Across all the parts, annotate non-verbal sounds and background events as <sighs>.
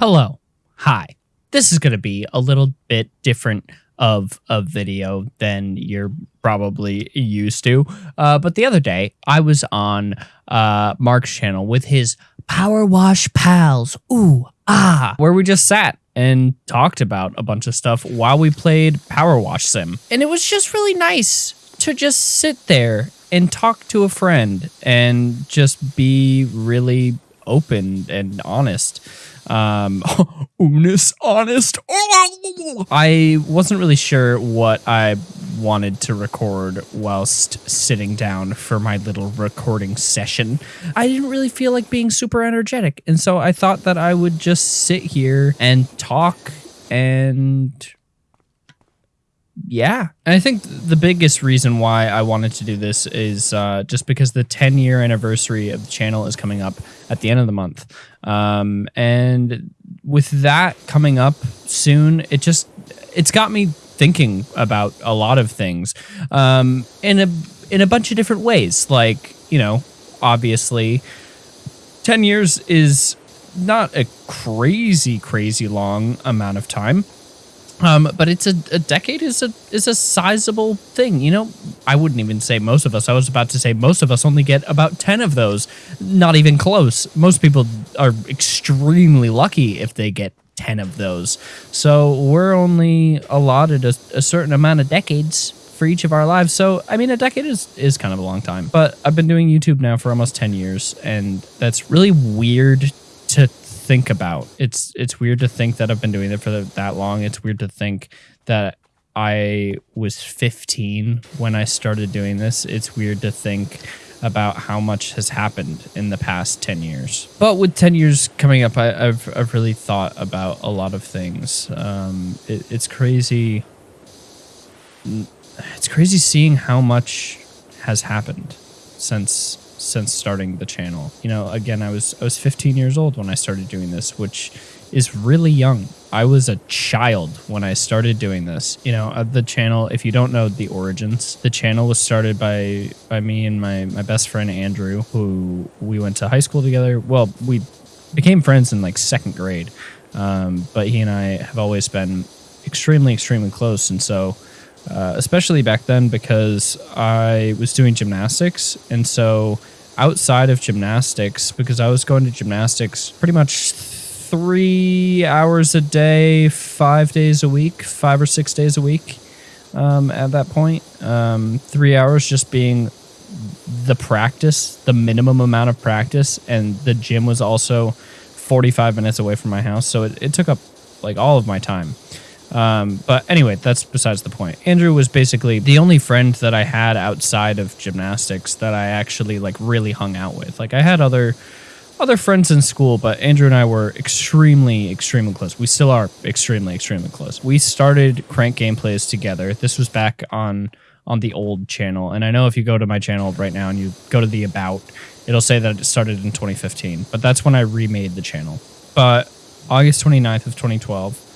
Hello. Hi. This is going to be a little bit different of a video than you're probably used to. Uh, but the other day, I was on uh, Mark's channel with his Power Wash Pals. Ooh, ah, where we just sat and talked about a bunch of stuff while we played Power Wash Sim. And it was just really nice to just sit there and talk to a friend and just be really open and honest. Um, <laughs> honest, honest. <laughs> I wasn't really sure what I wanted to record whilst sitting down for my little recording session. I didn't really feel like being super energetic, and so I thought that I would just sit here and talk and yeah. And I think the biggest reason why I wanted to do this is uh, just because the 10 year anniversary of the channel is coming up at the end of the month. Um, and with that coming up soon, it just, it's got me thinking about a lot of things um, in a, in a bunch of different ways. Like, you know, obviously 10 years is not a crazy, crazy long amount of time. Um, but it's a, a decade is a is a sizable thing. You know, I wouldn't even say most of us. I was about to say most of us only get about ten of those. Not even close. Most people are extremely lucky if they get ten of those. So we're only allotted a, a certain amount of decades for each of our lives. So I mean, a decade is is kind of a long time. But I've been doing YouTube now for almost ten years, and that's really weird to think about. It's it's weird to think that I've been doing it for that long. It's weird to think that I was 15 when I started doing this. It's weird to think about how much has happened in the past 10 years. But with 10 years coming up, I, have I've really thought about a lot of things. Um, it, it's crazy. It's crazy seeing how much has happened since since starting the channel. You know, again, I was I was 15 years old when I started doing this, which is really young. I was a child when I started doing this. You know, uh, the channel, if you don't know the origins, the channel was started by by me and my my best friend Andrew, who we went to high school together. Well, we became friends in like second grade. Um, but he and I have always been extremely extremely close and so uh, especially back then because I was doing gymnastics. And so outside of gymnastics, because I was going to gymnastics pretty much three hours a day, five days a week, five or six days a week um, at that point. Um, three hours just being the practice, the minimum amount of practice. And the gym was also 45 minutes away from my house. So it, it took up like all of my time. Um, but anyway, that's besides the point. Andrew was basically the only friend that I had outside of gymnastics that I actually like really hung out with. Like I had other other friends in school, but Andrew and I were extremely, extremely close. We still are extremely, extremely close. We started Crank Gameplays together. This was back on on the old channel, and I know if you go to my channel right now and you go to the about, it'll say that it started in 2015. But that's when I remade the channel. But August 29th of 2012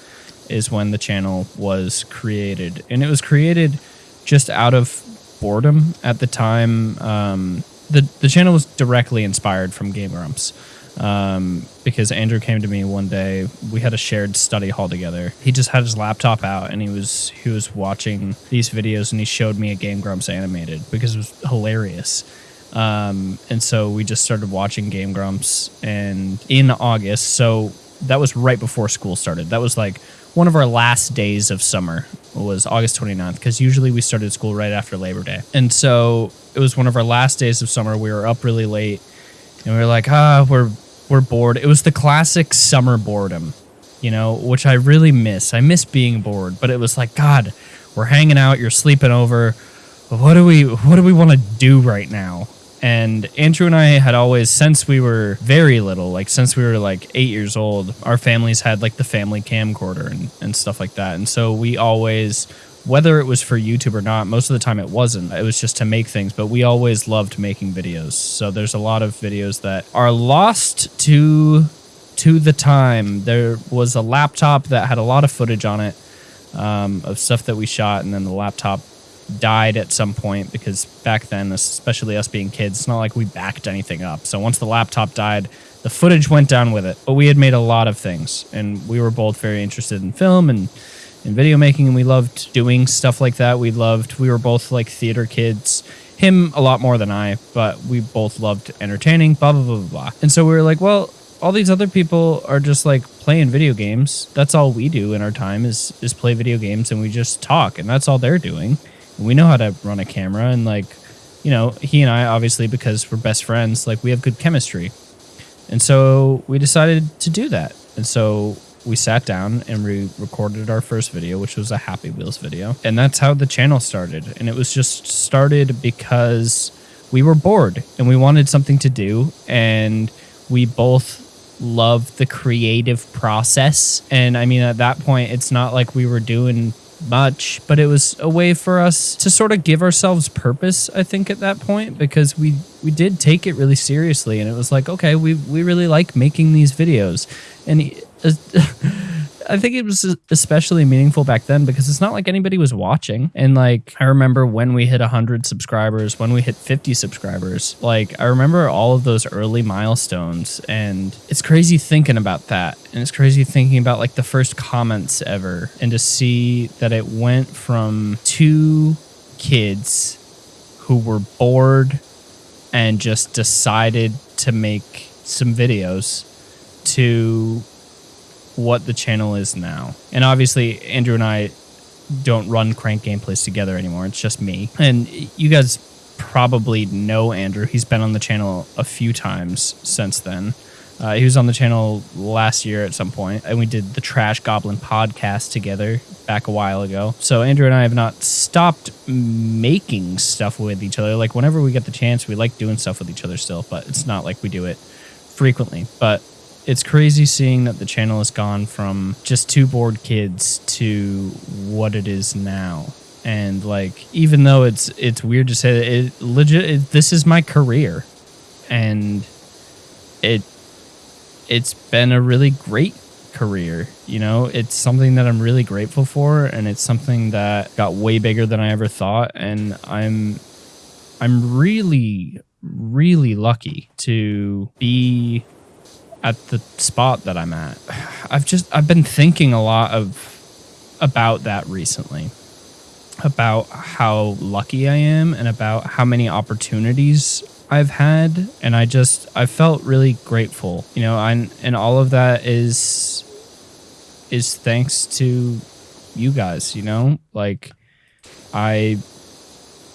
is when the channel was created, and it was created just out of boredom at the time. Um, the the channel was directly inspired from Game Grumps. Um, because Andrew came to me one day. We had a shared study hall together. He just had his laptop out and he was he was watching these videos and he showed me a Game Grumps animated because it was hilarious. Um, and so we just started watching Game Grumps and in August. So that was right before school started. That was like one of our last days of summer was August 29th because usually we started school right after Labor Day. And so it was one of our last days of summer. We were up really late and we were like, ah, we're we're bored. It was the classic summer boredom, you know, which I really miss. I miss being bored, but it was like, God, we're hanging out, you're sleeping over. What do we what do we want to do right now? And Andrew and I had always, since we were very little, like since we were like eight years old, our families had like the family camcorder and, and stuff like that. And so we always, whether it was for YouTube or not, most of the time it wasn't. It was just to make things, but we always loved making videos. So there's a lot of videos that are lost to to the time. There was a laptop that had a lot of footage on it um, of stuff that we shot, and then the laptop died at some point because back then, especially us being kids, it's not like we backed anything up. So once the laptop died, the footage went down with it. But we had made a lot of things, and we were both very interested in film and in video making, and we loved doing stuff like that. We loved. We were both like theater kids. Him a lot more than I, but we both loved entertaining. Blah blah blah blah blah. And so we were like, well, all these other people are just like playing video games. That's all we do in our time is is play video games, and we just talk, and that's all they're doing. We know how to run a camera, and like, you know, he and I obviously because we're best friends, like we have good chemistry. And so we decided to do that. And so we sat down and we recorded our first video, which was a Happy Wheels video. And that's how the channel started. And it was just started because we were bored and we wanted something to do. And we both loved the creative process. And I mean, at that point, it's not like we were doing much, but it was a way for us to sort of give ourselves purpose, I think, at that point, because we we did take it really seriously and it was like, okay, we we really like making these videos. And <laughs> uh, I think it was especially meaningful back then because it's not like anybody was watching. And like, I remember when we hit 100 subscribers, when we hit 50 subscribers, like, I remember all of those early milestones. And it's crazy thinking about that. And it's crazy thinking about like the first comments ever and to see that it went from two kids who were bored and just decided to make some videos to what the channel is now. And obviously, Andrew and I don't run Crank Gameplays together anymore. It's just me. And you guys probably know Andrew. He's been on the channel a few times since then. Uh, he was on the channel last year at some point, and we did the Trash Goblin podcast together back a while ago. So Andrew and I have not stopped making stuff with each other. Like whenever we get the chance, we like doing stuff with each other still, but it's not like we do it frequently. But it's crazy seeing that the channel has gone from just two bored kids to what it is now. And like even though it's it's weird to say that it legit it, this is my career. And it it's been a really great career you know? It's something that i'm really grateful for and it's something that got way bigger than i ever thought. And i'm i'm really really lucky to be at the spot that I'm at. I've just I've been thinking a lot of about that recently. About how lucky I am and about how many opportunities I've had and I just I felt really grateful. You know, and and all of that is is thanks to you guys, you know? Like I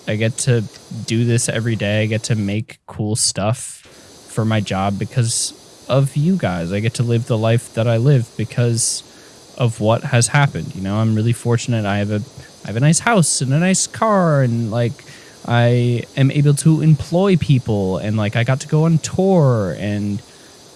I get to do this every day. I get to make cool stuff for my job because of you guys. I get to live the life that I live because of what has happened. You know, I'm really fortunate. I have a I have a nice house and a nice car and like I am able to employ people and like I got to go on tour and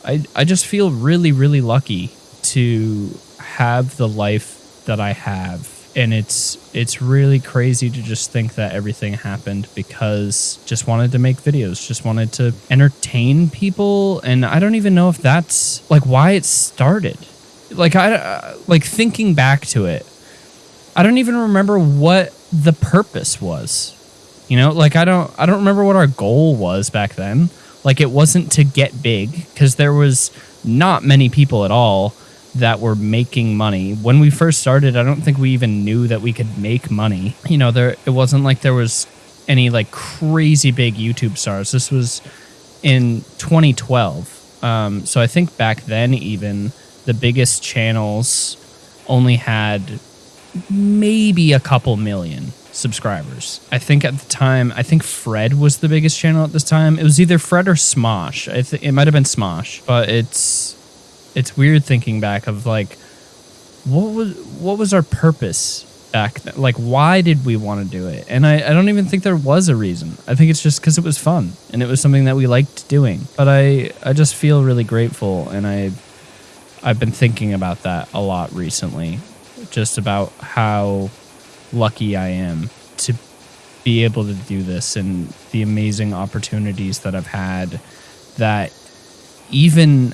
I I just feel really really lucky to have the life that I have and it's it's really crazy to just think that everything happened because just wanted to make videos just wanted to entertain people and i don't even know if that's like why it started. Like i like thinking back to it i don't even remember what the purpose was. You know like i don't i don't remember what our goal was back then. Like it wasn't to get big because there was not many people at all that were making money. When we first started, I don't think we even knew that we could make money. You know, there it wasn't like there was any like crazy big YouTube stars. This was in 2012. Um, so I think back then even the biggest channels only had maybe a couple million subscribers. I think at the time, I think Fred was the biggest channel at this time. It was either Fred or Smosh. I think it might have been Smosh, but it's it's weird thinking back of like what was what was our purpose back then? like why did we want to do it and I, I don't even think there was a reason i think it's just because it was fun and it was something that we liked doing but i i just feel really grateful and i i've been thinking about that a lot recently just about how lucky i am to be able to do this and the amazing opportunities that i've had that even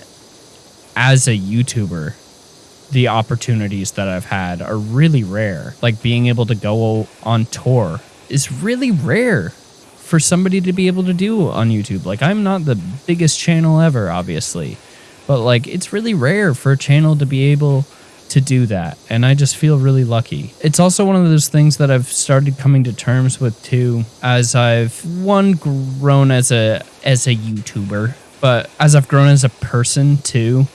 as a YouTuber, the opportunities that I've had are really rare. Like being able to go on tour is really rare for somebody to be able to do on YouTube. Like I'm not the biggest channel ever, obviously. But like it's really rare for a channel to be able to do that and I just feel really lucky. It's also one of those things that I've started coming to terms with too as I've one grown as a as a YouTuber, but as I've grown as a person too.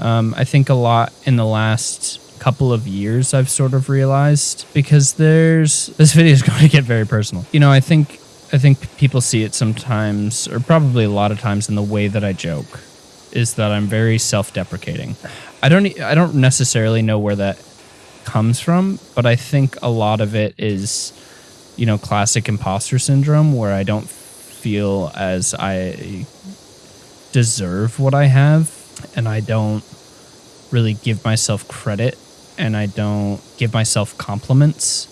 Um, I think a lot in the last couple of years I've sort of realized because there's this video is <laughs> going to get very personal. You know, I think I think people see it sometimes or probably a lot of times in the way that I joke is that I'm very self-deprecating. I don't I don't necessarily know where that comes from, but I think a lot of it is you know, classic imposter syndrome where I don't feel as I deserve what I have and I don't really give myself credit and I don't give myself compliments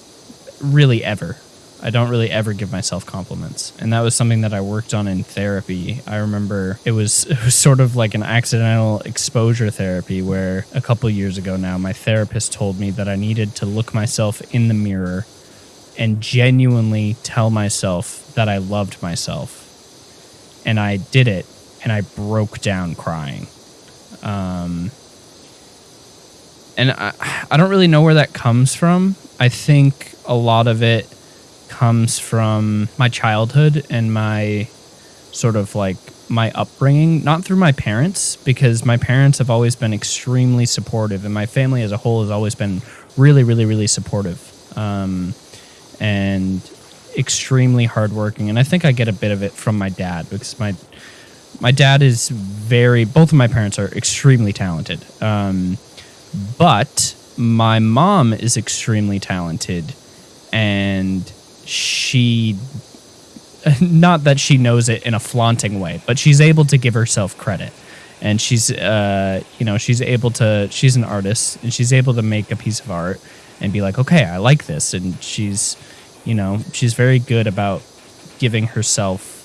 really ever. I don't really ever give myself compliments. And that was something that I worked on in therapy. I remember it was, <laughs> it was sort of like an accidental exposure therapy where a couple years ago now, my therapist told me that I needed to look myself in the mirror and genuinely tell myself that I loved myself. And I did it and I broke down crying. Um, and I, I don't really know where that comes from. I think a lot of it comes from my childhood and my sort of like my upbringing, not through my parents, because my parents have always been extremely supportive, and my family as a whole has always been really, really, really supportive um, and extremely hardworking. And I think I get a bit of it from my dad because my my dad is very. Both of my parents are extremely talented. Um, but my mom is extremely talented and she <laughs> not that she knows it in a flaunting way, but she's able to give herself credit. And she's uh you know, she's able to she's an artist and she's able to make a piece of art and be like, "Okay, I like this." And she's you know, she's very good about giving herself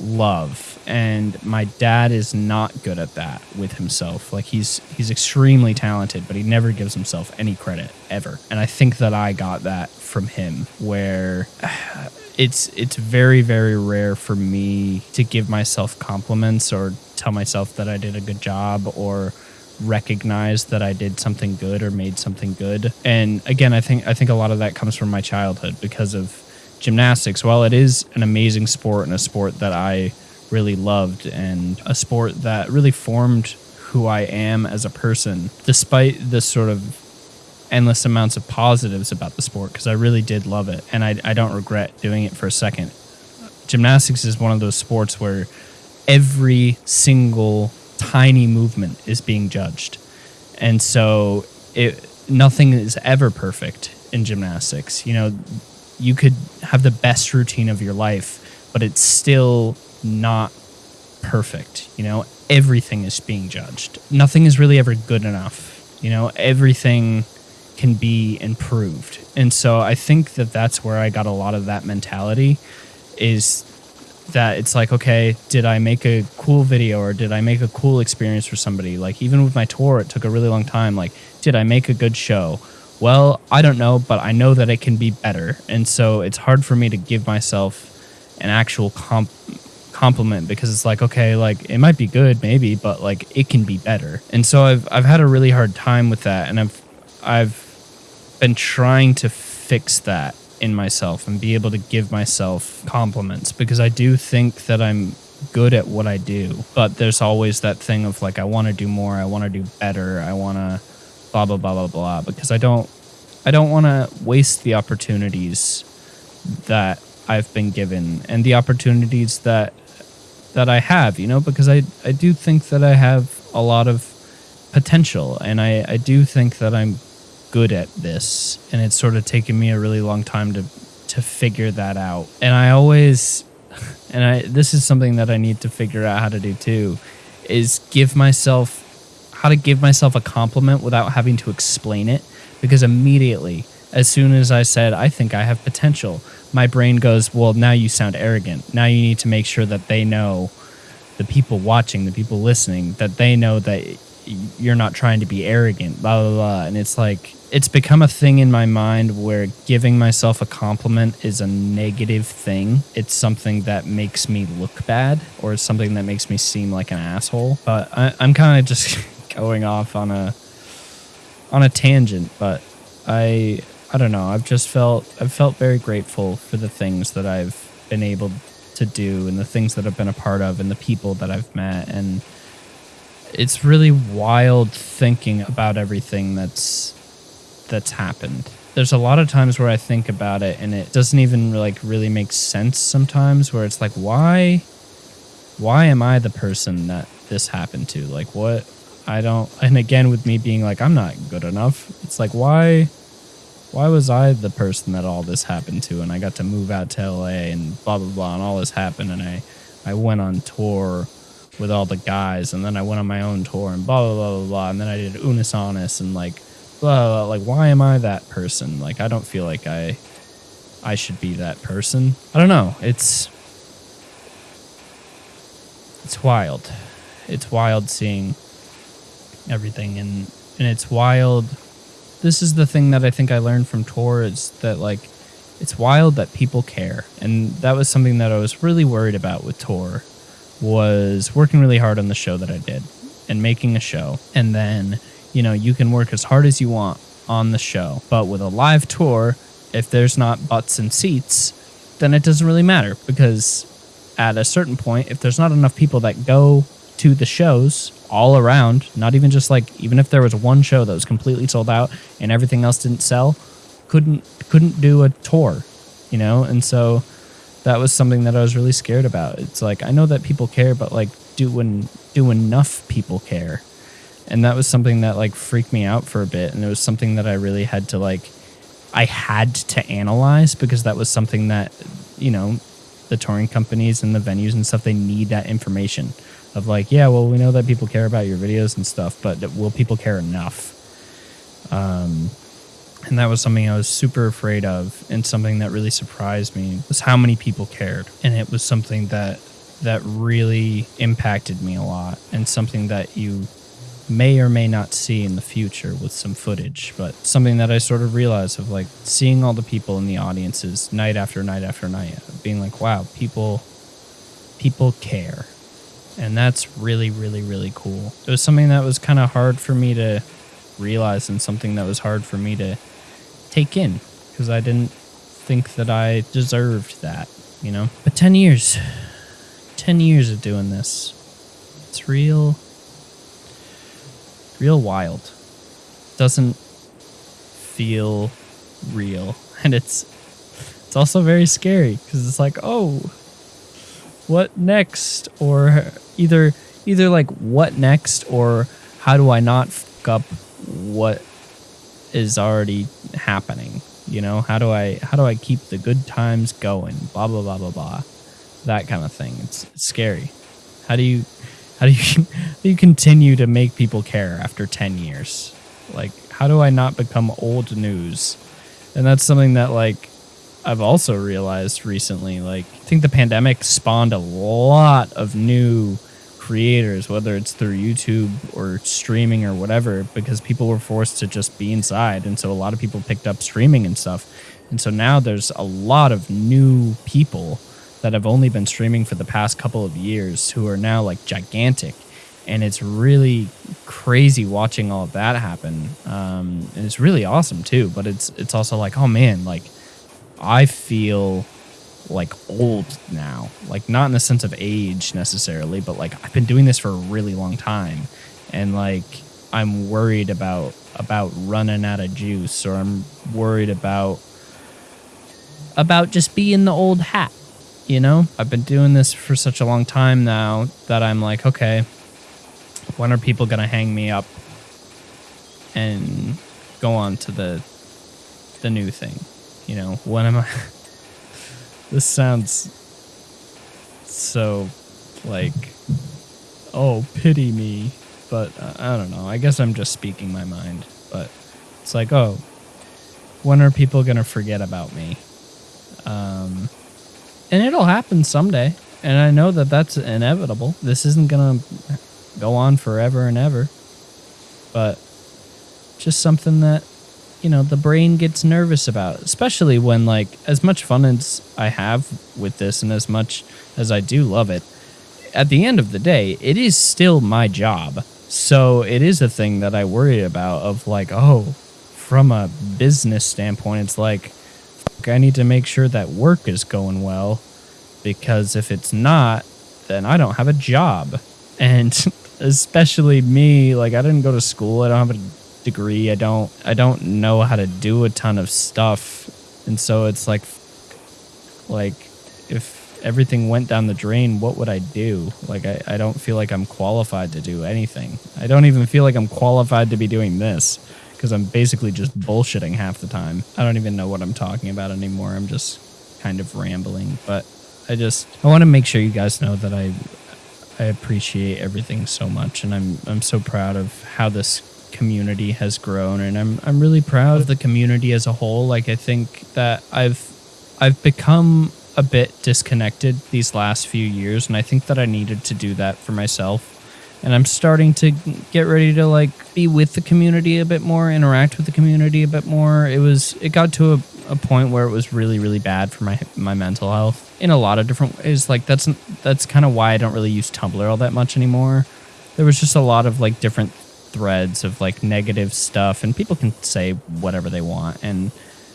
love and my dad is not good at that with himself. Like he's he's extremely talented but he never gives himself any credit ever. And i think that i got that from him where <sighs> it's it's very very rare for me to give myself compliments or tell myself that i did a good job or recognize that i did something good or made something good. And again i think i think a lot of that comes from my childhood because of gymnastics. While it is an amazing sport and a sport that i really loved and a sport that really formed who I am as a person, despite the sort of endless amounts of positives about the sport, because I really did love it and I, I don't regret doing it for a second. Gymnastics is one of those sports where every single tiny movement is being judged. And so it nothing is ever perfect in gymnastics. You know, you could have the best routine of your life, but it's still not perfect. You know, everything is being judged. Nothing is really ever good enough. You know, everything can be improved. And so I think that that's where I got a lot of that mentality is that it's like, okay, did I make a cool video or did I make a cool experience for somebody? Like, even with my tour, it took a really long time. Like, did I make a good show? Well, I don't know, but I know that it can be better. And so it's hard for me to give myself an actual comp compliment because it's like okay like it might be good maybe but like it can be better. And so i've i've had a really hard time with that and i've i've been trying to fix that in myself and be able to give myself compliments because i do think that i'm good at what i do but there's always that thing of like i want to do more i want to do better i want to blah blah blah blah blah because i don't i don't want to waste the opportunities that I've been given and the opportunities that that I have, you know, because I, I do think that I have a lot of potential and I, I do think that I'm good at this. And it's sort of taken me a really long time to, to figure that out. And I always, <laughs> and I, this is something that I need to figure out how to do too, is give myself, how to give myself a compliment without having to explain it. Because immediately, as soon as I said, I think I have potential, my brain goes, well, now you sound arrogant. Now you need to make sure that they know, the people watching, the people listening, that they know that you're not trying to be arrogant, blah, blah, blah. And it's like, it's become a thing in my mind where giving myself a compliment is a negative thing. It's something that makes me look bad or something that makes me seem like an asshole. But I, I'm kind of just <laughs> going off on a on a tangent, but I I don't know. I've just felt I've felt very grateful for the things that I've been able to do and the things that I've been a part of and the people that I've met and it's really wild thinking about everything that's that's happened. There's a lot of times where I think about it and it doesn't even like really make sense sometimes where it's like why why am I the person that this happened to? Like what I don't and again with me being like I'm not good enough. It's like why why was I the person that all this happened to and I got to move out to LA and blah blah blah and all this happened and I I went on tour with all the guys and then I went on my own tour and blah blah blah blah, blah and then I did Unus Annus and like blah, blah, blah like why am I that person? Like I don't feel like I I should be that person. I don't know. It's it's wild. It's wild seeing everything and and it's wild this is the thing that I think I learned from Tor is that like it's wild that people care. And that was something that I was really worried about with Tor was working really hard on the show that I did and making a show. And then, you know, you can work as hard as you want on the show. But with a live tour, if there's not butts and seats, then it doesn't really matter because at a certain point, if there's not enough people that go to the shows all around, not even just like even if there was one show that was completely sold out and everything else didn't sell, couldn't couldn't do a tour, you know? And so that was something that I was really scared about. It's like I know that people care, but like do when do enough people care? And that was something that like freaked me out for a bit and it was something that I really had to like I had to analyze because that was something that, you know, the touring companies and the venues and stuff they need that information of like, yeah, well, we know that people care about your videos and stuff, but will people care enough? Um, and that was something I was super afraid of, and something that really surprised me was how many people cared, and it was something that that really impacted me a lot, and something that you may or may not see in the future with some footage, but something that I sort of realized of like seeing all the people in the audiences night after night after night, being like, wow, people people care and that's really really really cool. It was something that was kind of hard for me to realize and something that was hard for me to take in because i didn't think that i deserved that you know? But 10 years 10 years of doing this it's real real wild. Doesn't feel real <laughs> and it's it's also very scary because it's like oh what next? Or either either like what next or how do I not fuck up what is already happening? You know, how do I how do I keep the good times going? Blah blah blah blah blah. That kind of thing. It's, scary. How do you how do you <laughs> how do you continue to make people care after 10 years? Like how do I not become old news? And that's something that like I've also realized recently, like, I think the pandemic spawned a lot of new creators, whether it's through YouTube or streaming or whatever, because people were forced to just be inside. And so a lot of people picked up streaming and stuff. And so now there's a lot of new people that have only been streaming for the past couple of years who are now like gigantic. And it's really crazy watching all of that happen. Um, and it's really awesome too. But it's it's also like, oh man, like I feel like old now. Like not in the sense of age necessarily, but like I've been doing this for a really long time and like I'm worried about about running out of juice or I'm worried about about just being the old hat. You know, I've been doing this for such a long time now that I'm like, okay, when are people going to hang me up and go on to the the new thing? you know, when am I? <laughs> this sounds so like, oh, pity me. But uh, I don't know. I guess I'm just speaking my mind. But it's like, oh, when are people going to forget about me? Um, and it'll happen someday. And I know that that's inevitable. This isn't going to go on forever and ever. but just something that you know the brain gets nervous about especially when like as much fun as i have with this and as much as i do love it at the end of the day it is still my job. So it is a thing that i worry about of like oh from a business standpoint it's like fuck, i need to make sure that work is going well because if it's not then i don't have a job. And <laughs> especially me like i didn't go to school i don't have a degree. I don't I don't know how to do a ton of stuff. And so it's like like if everything went down the drain, what would I do? Like I, I don't feel like I'm qualified to do anything. I don't even feel like I'm qualified to be doing this because I'm basically just bullshitting half the time. I don't even know what I'm talking about anymore. I'm just kind of rambling, but I just I want to make sure you guys know that I I appreciate everything so much and I'm I'm so proud of how this community has grown and I'm I'm really proud of the community as a whole. Like I think that I've I've become a bit disconnected these last few years and I think that I needed to do that for myself. And I'm starting to get ready to like be with the community a bit more, interact with the community a bit more. It was it got to a, a point where it was really really bad for my my mental health in a lot of different ways. Like that's that's kind of why I don't really use Tumblr all that much anymore. There was just a lot of like different threads of like negative stuff, and people can say whatever they want. And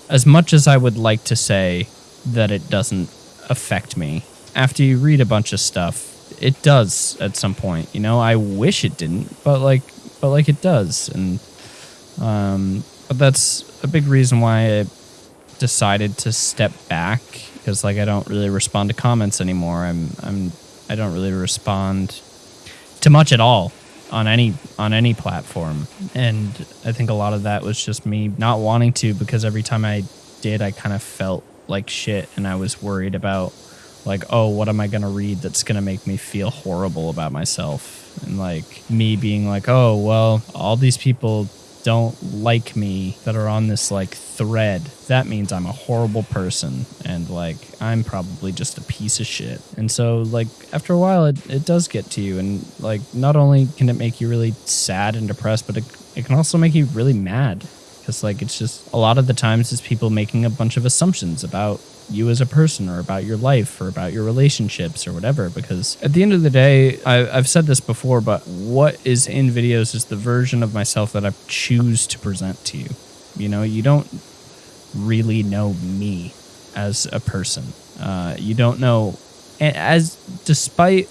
as much as I would like to say that it doesn't affect me, after you read a bunch of stuff, it does at some point. You know, I wish it didn't, but like, but like it does, and um, but that's a big reason why I decided to step back because like I don't really respond to comments anymore. I'm I'm I don't really respond to much at all on any on any platform. And i think a lot of that was just me not wanting to because every time i did i kind of felt like shit and i was worried about like oh what am i going to read that's going to make me feel horrible about myself? And like me being like oh well all these people don't like me that are on this like thread, that means I'm a horrible person and like I'm probably just a piece of shit. And so like after a while it, it does get to you and like not only can it make you really sad and depressed, but it, it can also make you really mad. Because like it's just a lot of the times it's people making a bunch of assumptions about you as a person or about your life or about your relationships or whatever. Because at the end of the day, I, have said this before, but what is in videos is the version of myself that I choose to present to you. You know, you don't really know me as a person. Uh, you don't know, as despite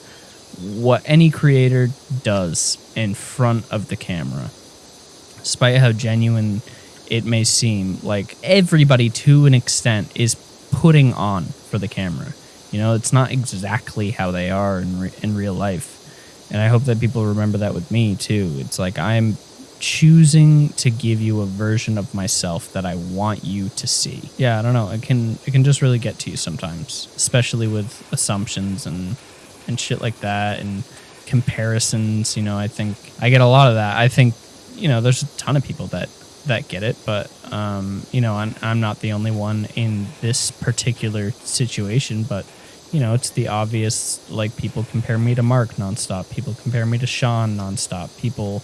what any creator does in front of the camera, despite how genuine it may seem, like everybody to an extent is putting on for the camera. You know, it's not exactly how they are in re- in real life. And I hope that people remember that with me too. It's like I'm choosing to give you a version of myself that I want you to see. Yeah, I don't know. It can it can just really get to you sometimes, especially with assumptions and and shit like that and comparisons, you know, I think I get a lot of that. I think, you know, there's a ton of people that that get it, but um, you know, I'm, I'm not the only one in this particular situation. But you know, it's the obvious. Like people compare me to Mark nonstop. People compare me to Sean nonstop. People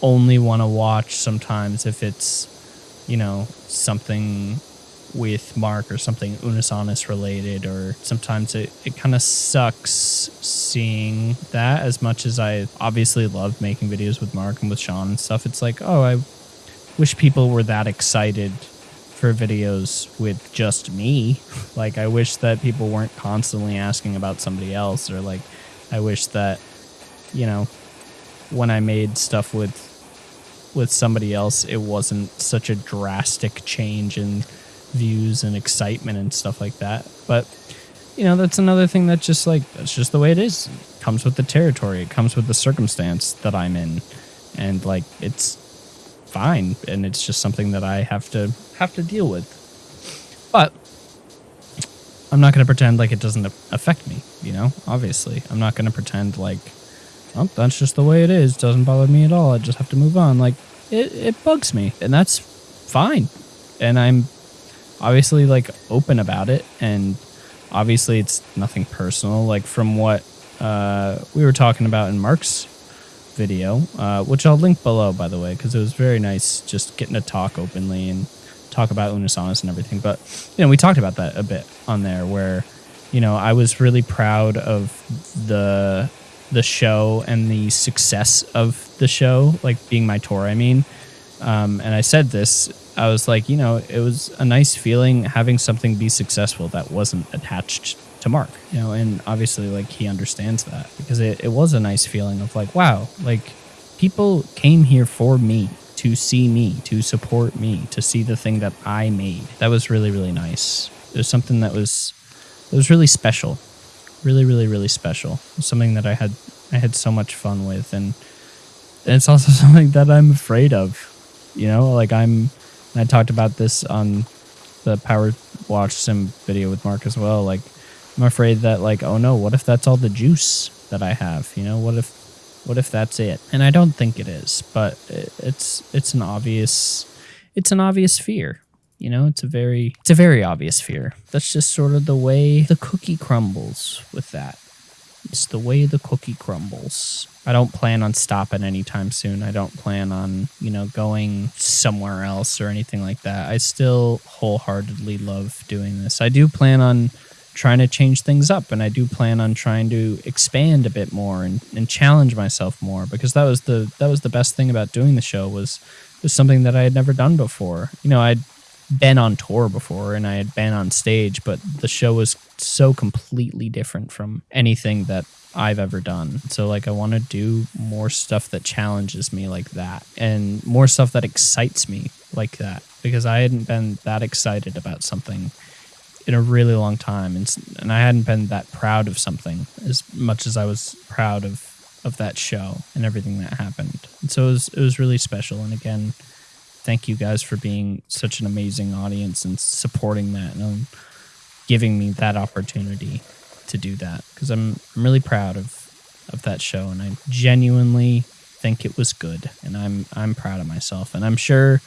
only want to watch sometimes if it's you know something with Mark or something Unus Annus related, or sometimes it, it kind of sucks seeing that as much as I obviously love making videos with Mark and with Sean and stuff. It's like, oh, I wish people were that excited for videos with just me. <laughs> Like I wish that people weren't constantly asking about somebody else or like I wish that you know when I made stuff with with somebody else it wasn't such a drastic change in views and excitement and stuff like that. But you know, that's another thing that just like that's just the way it is. It comes with the territory. It comes with the circumstance that I'm in. And like it's fine, and it's just something that I have to have to deal with. But I'm not going to pretend like it doesn't affect me. You know, obviously, I'm not going to pretend like, oh, that's just the way it is. Doesn't bother me at all. I just have to move on. Like it, it bugs me, and that's fine. And I'm obviously like open about it, and obviously it's nothing personal. Like from what uh, we were talking about in Mark's video, uh, which I'll link below, by the way, because it was very nice just getting to talk openly and talk about Unus Annus and everything. But you know, we talked about that a bit on there, where you know I was really proud of the the show and the success of the show, like being my tour. I mean, um, and I said this. I was like, you know, it was a nice feeling having something be successful that wasn't attached to Mark, you know, and obviously like he understands that because it, it was a nice feeling of like, wow, like people came here for me to see me, to support me, to see the thing that I made. That was really, really nice. It was something that was it was really special. Really, really, really special. Something that I had I had so much fun with and, and it's also <laughs> something that I'm afraid of. You know, like I'm I talked about this on the Power Wash Sim video with Mark as well. Like I'm afraid that like, oh no, what if that's all the juice that I have? You know, what if what if that's it? And I don't think it is, but it's it's an obvious it's an obvious fear. You know, it's a very it's a very obvious fear. That's just sort of the way the cookie crumbles with that. It's the way the cookie crumbles. I don't plan on stopping anytime soon. I don't plan on, you know, going somewhere else or anything like that. I still wholeheartedly love doing this. I do plan on trying to change things up and I do plan on trying to expand a bit more and, and challenge myself more because that was the that was the best thing about doing the show was was something that I had never done before. You know, I'd been on tour before and I had been on stage, but the show was so completely different from anything that I've ever done. So like I want to do more stuff that challenges me like that and more stuff that excites me like that because I hadn't been that excited about something in a really long time, and and I hadn't been that proud of something as much as I was proud of of that show and everything that happened. And so it was it was really special. And again, thank you guys for being such an amazing audience and supporting that and um, giving me that opportunity to do that because I'm I'm really proud of of that show and I genuinely think it was good and I'm I'm proud of myself and I'm sure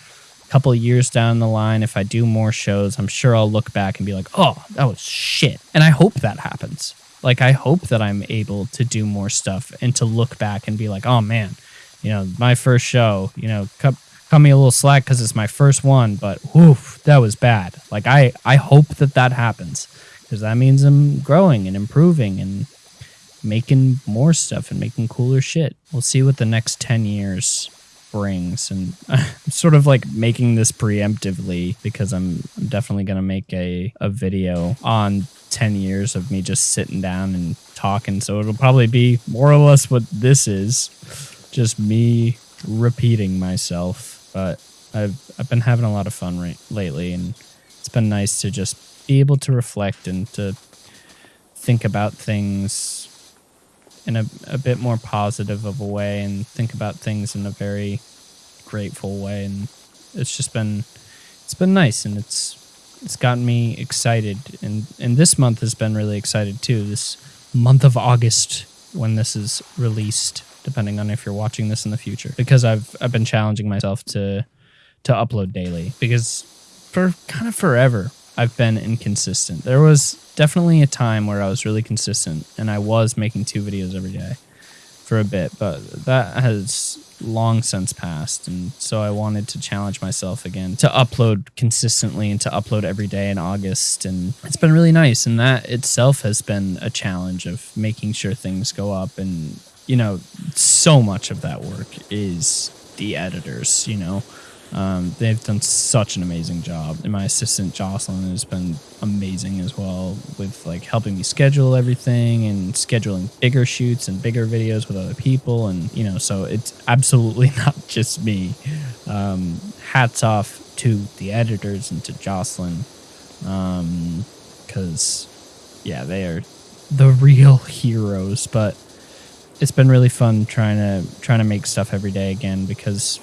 couple years down the line, if I do more shows, I'm sure I'll look back and be like, oh, that was shit. And I hope that happens. Like, I hope that I'm able to do more stuff and to look back and be like, oh man, you know, my first show, you know, cut, cut me a little slack because it's my first one, but woof, that was bad. Like, I, I hope that that happens because that means I'm growing and improving and making more stuff and making cooler shit. We'll see what the next 10 years and I'm sort of like making this preemptively because I'm, I'm definitely going to make a, a video on 10 years of me just sitting down and talking. So it'll probably be more or less what this is just me repeating myself. But I've I've been having a lot of fun right, lately and it's been nice to just be able to reflect and to think about things in a, a bit more positive of a way and think about things in a very grateful way. And it's just been it's been nice and it's it's gotten me excited. And and this month has been really excited too this month of august when this is released depending on if you're watching this in the future. Because i've i've been challenging myself to to upload daily because for kind of forever i've been inconsistent there was definitely a time where I was really consistent and I was making two videos every day for a bit, but that has long since passed. And so I wanted to challenge myself again to upload consistently and to upload every day in August. And it's been really nice. And that itself has been a challenge of making sure things go up. And, you know, so much of that work is the editors, you know. Um, they've done such an amazing job, and my assistant Jocelyn has been amazing as well with like helping me schedule everything and scheduling bigger shoots and bigger videos with other people, and you know, so it's absolutely <laughs> not just me. Um, hats off to the editors and to Jocelyn, because um, yeah, they are the real <laughs> heroes. But it's been really fun trying to trying to make stuff every day again because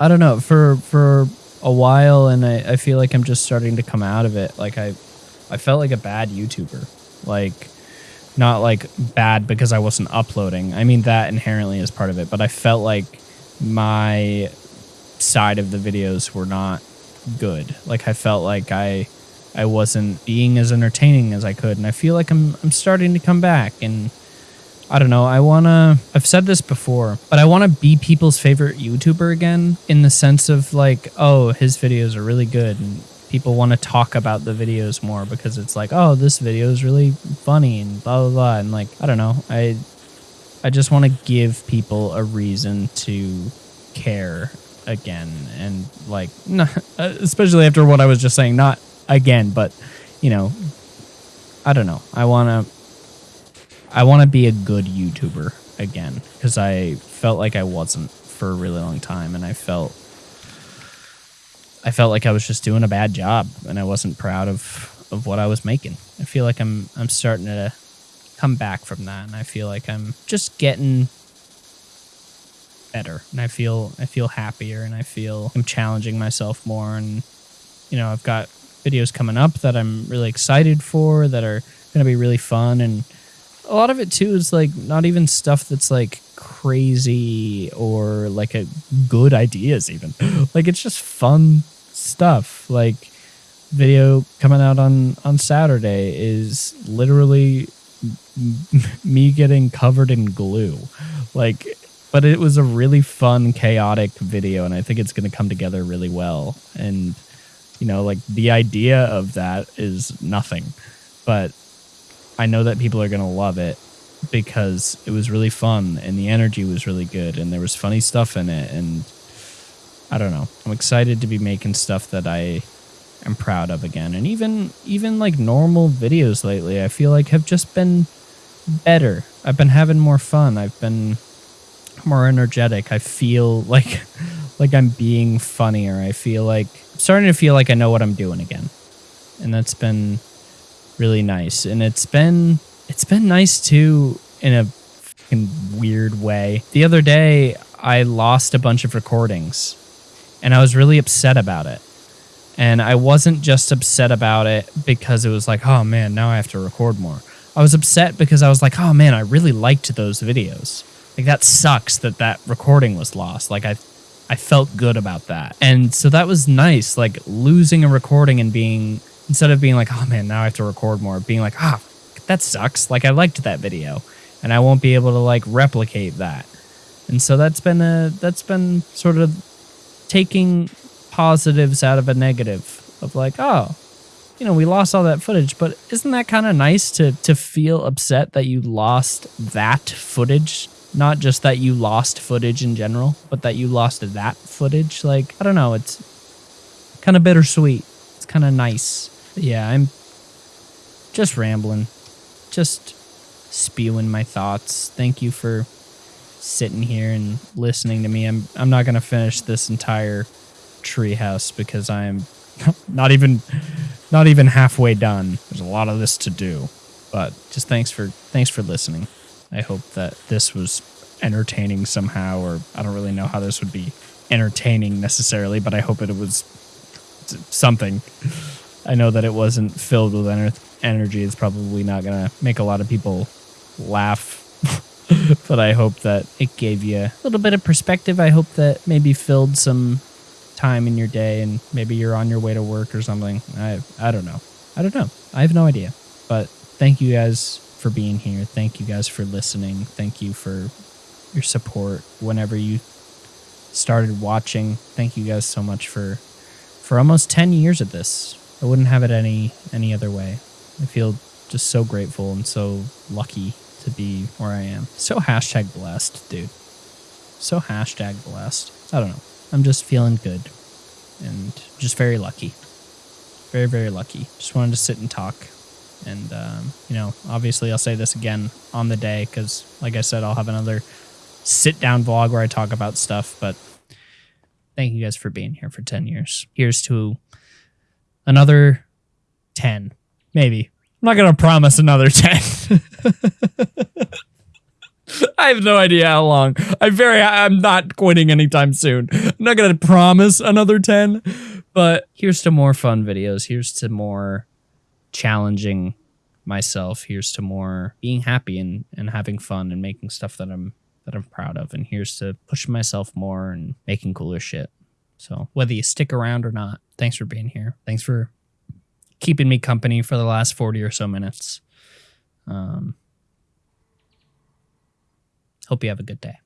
I don't know for for a while, and I, I feel like I'm just starting to come out of it. Like I, I felt like a bad YouTuber, like not like bad because I wasn't uploading. I mean that inherently is part of it, but I felt like my side of the videos were not good. Like I felt like I I wasn't being as entertaining as I could, and I feel like I'm I'm starting to come back and I don't know. I want to, I've said this before, but I want to be people's favorite YouTuber again in the sense of like, oh, his videos are really good. And people want to talk about the videos more because it's like, oh, this video is really funny and blah, blah, blah. And like, I don't know. I, I just want to give people a reason to care again. And like, <laughs> not, especially after what I was just saying, not again, but you know, I don't know. I want to I want to be a good YouTuber again because I felt like I wasn't for a really long time, and I felt I felt like I was just doing a bad job, and I wasn't proud of of what I was making. I feel like I'm I'm starting to come back from that, and I feel like I'm just getting better, and I feel I feel happier, and I feel I'm challenging myself more, and you know I've got videos coming up that I'm really excited for that are going to be really fun and a lot of it too is like not even stuff that's like crazy or like a good ideas even. <gasps> Like it's just fun stuff. Like video coming out on on saturday is literally <laughs> me getting covered in glue. Like but it was a really fun chaotic video and i think it's going to come together really well. And you know like the idea of that is nothing. But I know that people are going to love it because it was really fun and the energy was really good and there was funny stuff in it and I don't know. I'm excited to be making stuff that I am proud of again. And even even like normal videos lately, I feel like have just been better. I've been having more fun. I've been more energetic. I feel <laughs> like like I'm being funnier. I feel like starting to feel like I know what I'm doing again. And that's been really nice. And it's been it's been nice too in a weird way. The other day I lost a bunch of recordings and I was really upset about it. And I wasn't just upset about it because it was like, oh man, now I have to record more. I was upset because I was like, oh man, I really liked those videos. Like that sucks that that recording was lost. Like I I felt good about that. And so that was nice like losing a recording and being instead of being like, oh man, now I have to record more, being like, ah, that sucks. Like I liked that video and I won't be able to like replicate that. And so that's been a that's been sort of taking positives out of a negative of like, oh, you know, we lost all that footage, but isn't that kind of nice to to feel upset that you lost that footage? Not just that you lost footage in general, but that you lost that footage. Like, I don't know, it's kind of bittersweet. It's kind of nice yeah, I'm just rambling, just spewing my thoughts. Thank you for sitting here and listening to me. I'm I'm not gonna finish this entire treehouse because I'm <laughs> not even not even halfway done. There's a lot of this to do, but just thanks for thanks for listening. I hope that this was entertaining somehow, or I don't really know how this would be entertaining necessarily, but I hope it was something. I know that it wasn't filled with ener- energy. It's probably not going to make a lot of people laugh. <laughs> but I hope that it gave you a little bit of perspective. I hope that maybe filled some time in your day and maybe you're on your way to work or something. I I don't know. I don't know. I have no idea. But thank you guys for being here. Thank you guys for listening. Thank you for your support whenever you started watching. Thank you guys so much for for almost 10 years of this. I wouldn't have it any any other way. I feel just so grateful and so lucky to be where I am. So hashtag blessed, dude. So hashtag blessed. I don't know. I'm just feeling good and just very lucky. Very, very lucky. Just wanted to sit and talk. And, um, you know, obviously I'll say this again on the day because, like I said, I'll have another sit down vlog where I talk about stuff. But thank you guys for being here for 10 years. Here's to another 10, maybe. I'm not going to promise another <laughs> 10. I have no idea how long. I'm very I'm not quitting anytime soon. I'm not going to promise another 10, but here's to more fun videos. Here's to more challenging myself. Here's to more being happy and, and having fun and making stuff that I'm that I'm proud of. And here's to pushing myself more and making cooler shit. So whether you stick around or not, thanks for being here. Thanks for keeping me company for the last 40 or so minutes. Um, Hope you have a good day.